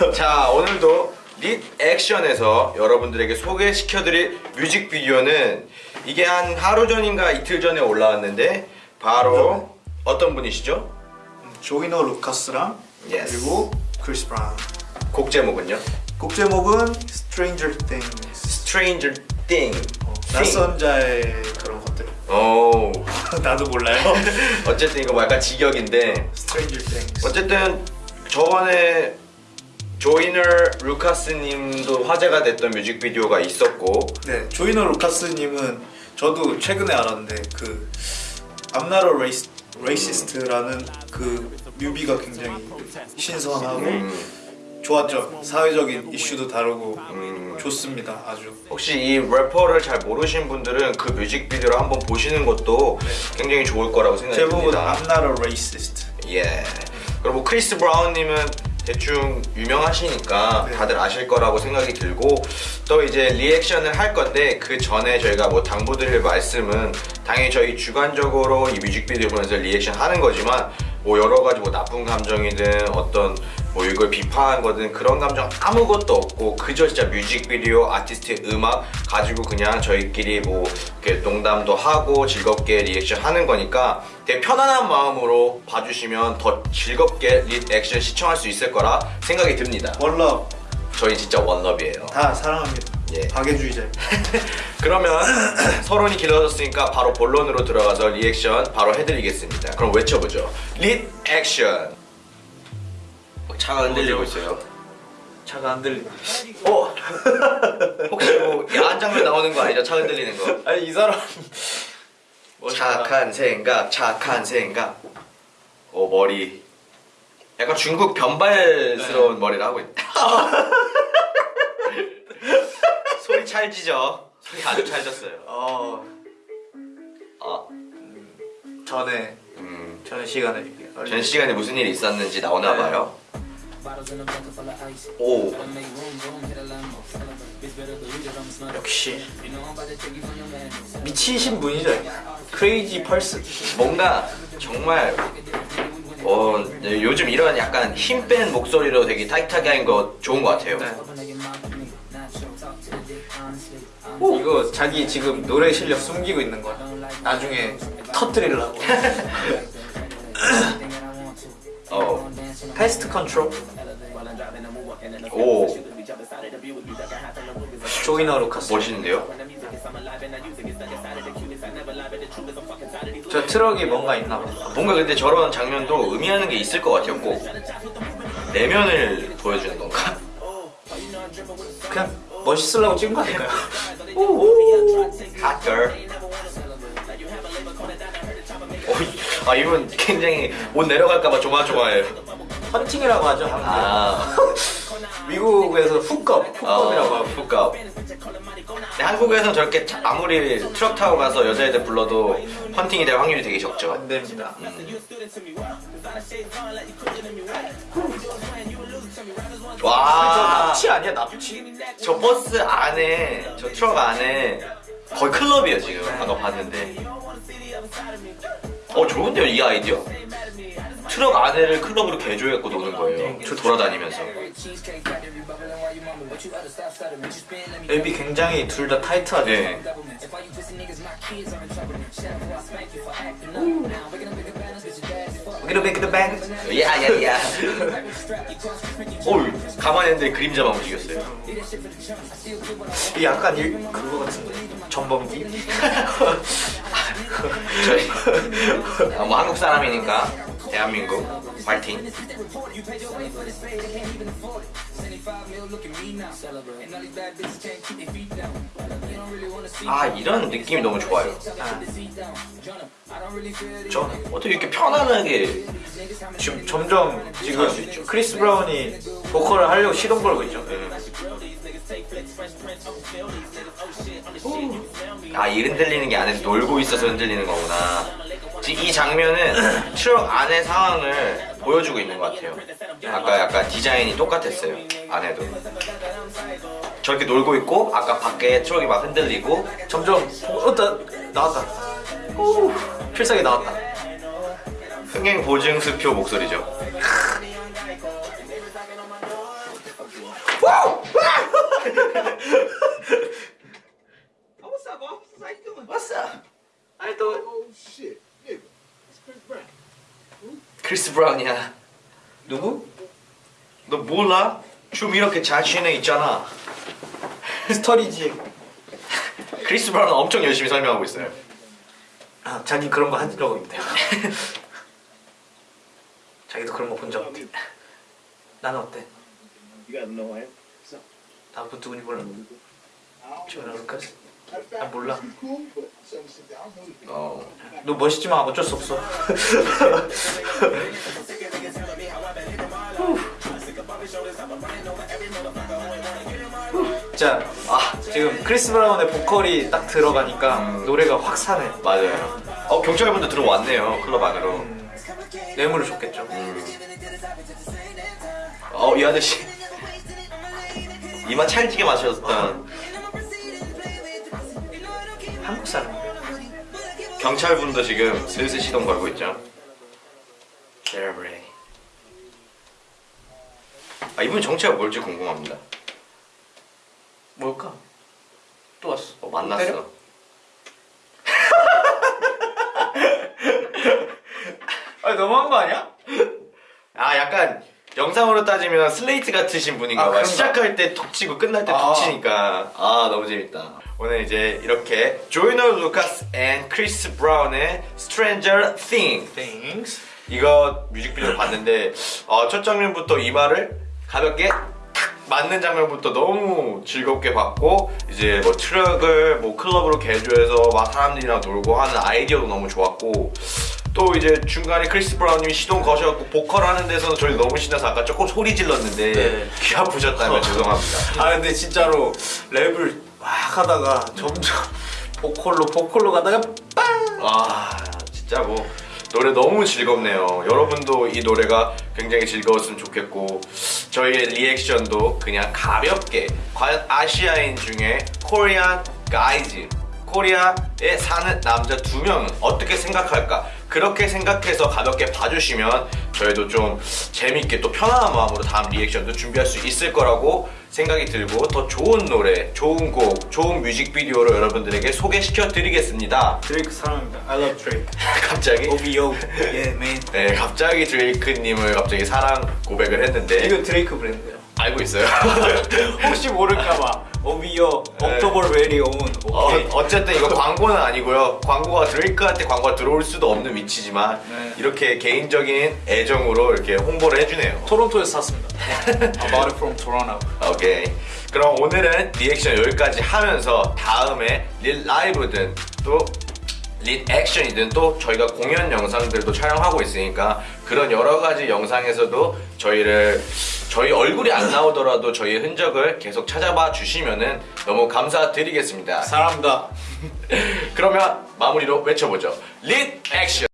자 오늘도 릿 액션에서 여러분들에게 소개시켜드릴 뮤직비디오는 이게 한 하루 전인가 이틀 전에 올라왔는데 바로 어떤 분이시죠? 조이너 루카스랑 Yes. 그리고 크리스 브라운. 곡 제목은요? 곡 제목은 Stranger Things. Stranger Thing. 낯선 자의 그런 것들. 오. 나도 몰라요. 어쨌든 이거 뭐 약간 직역인데. Stranger Things. 어쨌든 저번에 조이너 루카스님도 화제가 됐던 뮤직비디오가 있었고. 네 조이너 루카스님은 저도 최근에 알았는데 그 I'm not a race, racist라는 그 뮤비가 굉장히 신선하고 음, 좋았죠. 사회적인 이슈도 다루고 음, 좋습니다 아주. 혹시 이 래퍼를 잘 모르신 분들은 그 뮤직비디오를 한번 보시는 것도 굉장히 좋을 거라고 생각이 제목은. I'm not a racist 예. 그리고 뭐 크리스 브라운님은 대충 유명하시니까 네. 다들 아실 거라고 생각이 들고 또 이제 리액션을 할 건데 그 전에 저희가 뭐 당부드릴 말씀은 당연히 저희 주관적으로 이 뮤직비디오 보면서 리액션 하는 거지만 뭐 여러 가지 뭐 나쁜 감정이든 어떤 뭐 이걸 비판한 거든 그런 감정 아무것도 없고 그저 진짜 뮤직비디오 아티스트의 음악 가지고 그냥 저희끼리 뭐 이렇게 농담도 하고 즐겁게 리액션 하는 거니까 되게 편안한 마음으로 봐주시면 더 즐겁게 리액션 시청할 수 있을 거라 생각이 듭니다. One love 저희 진짜 one love예요. 다 사랑합니다 예. 박애주의자 그러면 서론이 길어졌으니까 바로 본론으로 들어가서 리액션 바로 해드리겠습니다. 그럼 외쳐보죠. 리 액션. 어, 차가 흔들리고 있어요. 차가 안 들리 어? 혹시 뭐 야한 장면 나오는 거 아니죠? 차 흔들리는 거. 아니 이 사람 착한 생각, 착한 생각. 오 머리. 약간 중국 변발스러운 머리를 하고 있다. 소리 찰지죠? 소리 아주 찰졌어요. 어 아, 전에 음. 전에 시간에 전 시간에 무슨 일이 있었는지 나오나 봐요. 오, 역시 미치신 분이죠. 크레이지 펄스 뭔가 정말 어 네, 요즘 이런 약간 힘 뺀 목소리로 되게 타이트하게 한거 좋은 것 같아요. 이거 자기 지금 노래 실력 숨기고 있는 거야. 나중에 터뜨리려고 Pest control 오, 조이너 루카스 멋있는데요? 저 트럭이 뭔가 있나 봐 뭔가 근데 저런 장면도 의미하는 게 있을 것 같아요. 꼭 내면을 보여주는 건가? 그냥 멋있으려고 찍은 거 아닐까요? Hot girl. 어, 아 이분 굉장히 옷 내려갈까봐 조마조마해요. 헌팅이라고 하죠 아, 미국에서 hook up hook up이라고 어, 하고. 근데 한국에서는 저렇게 차- 아무리 트럭 타고 가서 여자애들 불러도 헌팅이 될 확률이 되게 적죠. 안 됩니다 저 와, 납치 아니야 납치? 저 버스 안에, 저 트럭 안에 거의 클럽이에요 지금. 아까 봤는데. 어 좋은데요 이 아이디어? 트럭 안에를 클럽으로 개조해갖고 노는 거예요. 돌아다니면서. 앱이 굉장히 둘 다 타이트하죠 네. Gonna make the bang 야야야. 오 가만히 있는데 그림자만 움직였어요. 이 약간 일, 그거 같은데 전범기? 저희 아, 뭐 한국 사람이니까 대한민국 파이팅. 아 이런 느낌이 너무 좋아요. 저는 어떻게 이렇게 편안하게 지금 점점 지금. 크리스 브라운이 보컬을 하려고 시동 걸고 있죠 아 이 흔들리는 게 안에서 놀고 있어서 흔들리는 거구나. 지금 이 장면은 트럭 안의 상황을 보여주고 있는 것 같아요. 아까 약간 디자인이 똑같았어요. 안에도. 저렇게 놀고 있고 아까 밖에 트럭이 막 흔들리고 점점 어, 나, 나왔다 오, 필살기 나왔다 흥행 보증 수표 목소리죠. 브라운이야. 누구? 너 몰라? 춤 이렇게 애 있잖아. 스터리지. 크리스 브라운은 엄청 열심히 설명하고 있어요. 아, 자기 그런 거 한 적 없대요. 자기도 그런 거 본 적 없대. 나는 어때? 나그 누군지 몰라. 루카스? Matter of 아, 몰라. 어. 너 멋있지만 어쩔 수 없어. 자, 아, 지금 크리스 브라운의 보컬이 딱 들어가니까 노래가 확 사네. 맞아요. 어 경찰분도 들어왔네요 클럽 안으로. 뇌물을 줬겠죠. 어이 아저씨 이마 찰지게 마셨던 한국 사람. 경찰분도 지금 슬슬 시동 걸고 있죠. Celebrate. 아 이분 정체가 뭘지 궁금합니다. 뭘까? 또 왔어. 어, 만났어. 때려? 아니 너무한 거 아니야? 아 약간 영상으로 따지면 슬레이트 같으신 분인가 아, 봐. 그런가? 시작할 때 톡 치고 끝날 때 톡 아. 치니까 아 너무 재밌다. 오늘 이제 이렇게 조이너 루카스 and 크리스 브라운의 Stranger Thing Things. 이거 뮤직비디오 봤는데 어, 첫 장면부터 이마를 가볍게 탁 맞는 장면부터 너무 즐겁게 봤고 이제 뭐 트럭을 뭐 클럽으로 개조해서 막 사람들이랑 놀고 하는 아이디어도 너무 좋았고 또 이제 중간에 크리스 브라운님이 시동 거셔갖고 보컬 하는 데서는 저희 너무 신나서 아까 조금 소리 질렀는데 네. 귀 아프셨다면 죄송합니다. 아 근데 진짜로 랩을 막 하다가 점점 보컬로 보컬로 가다가 빵! 아 진짜 뭐 노래 너무 즐겁네요. 여러분도 이 노래가 굉장히 즐거웠으면 좋겠고 저희의 리액션도 그냥 가볍게 과연 아시아인 중에 코리안 가이즈 코리아에 사는 남자 두 명은 어떻게 생각할까 그렇게 생각해서 가볍게 봐주시면 저희도 좀 재밌게 또 편안한 마음으로 다음 리액션도 준비할 수 있을 거라고 생각이 들고 더 좋은 노래, 좋은 곡, 좋은 뮤직비디오로 여러분들에게 소개시켜 드리겠습니다. 드레이크 사랑합니다. I love Drake. 갑자기 OVO. Yeah man. 네 갑자기 드레이크님을 갑자기 사랑 고백을 했는데 이거 드레이크 브랜드예요. 알고 있어요. 혹시 모를까봐 Very Own. 어, 오케이. 어쨌든 이거 광고는 아니고요. 광고가 드레이크한테 광고가 들어올 수도 없는 위치지만 네. 이렇게 개인적인 애정으로 이렇게 홍보를 해주네요. 토론토에서 샀습니다. I bought it from Toronto. 오케이. 그럼 오늘은 리액션 여기까지 하면서 다음에 릴 라이브든 또린 액션이든 또 저희가 공연 영상들도 촬영하고 있으니까 그런 여러 가지 영상에서도 저희를 저희 얼굴이 안 나오더라도 저희의 흔적을 계속 찾아봐 주시면은 너무 감사드리겠습니다. 사랑합니다. 그러면 마무리로 외쳐보죠. 린 액션.